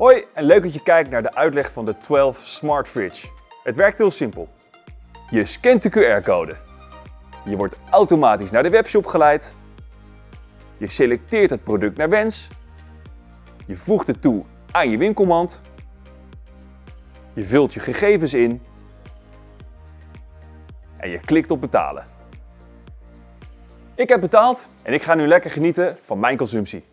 Hoi en leuk dat je kijkt naar de uitleg van de 12 Smart Fridge. Het werkt heel simpel. Je scant de QR-code. Je wordt automatisch naar de webshop geleid. Je selecteert het product naar wens. Je voegt het toe aan je winkelmand. Je vult je gegevens in. En je klikt op betalen. Ik heb betaald en ik ga nu lekker genieten van mijn consumptie.